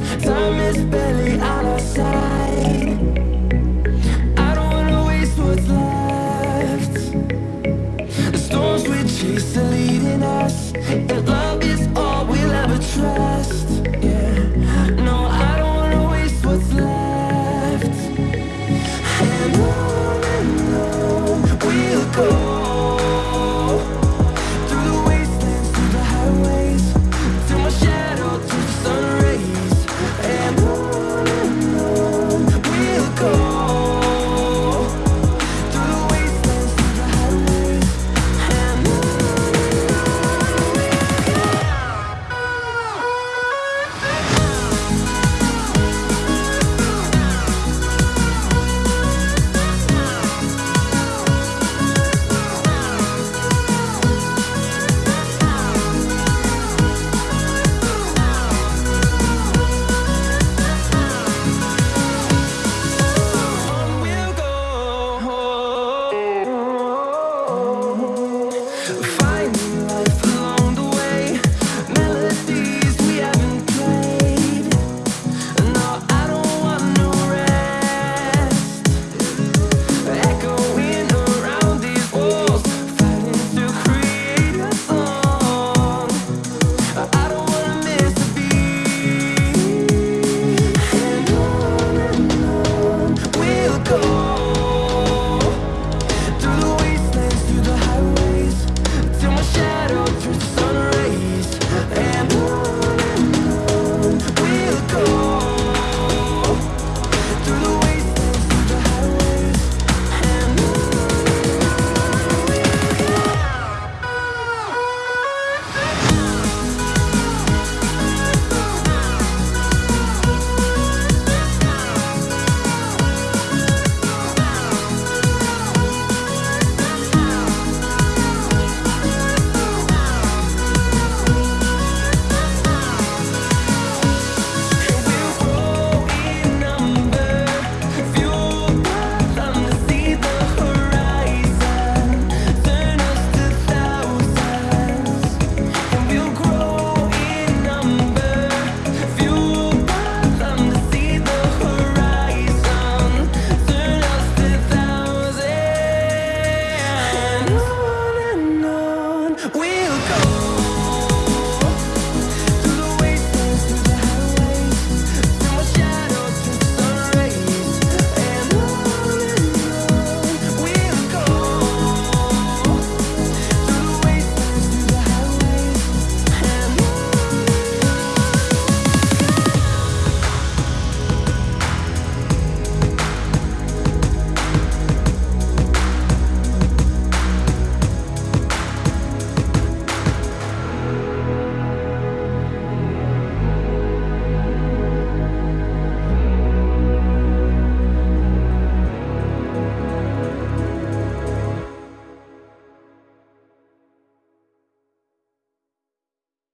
Time is better.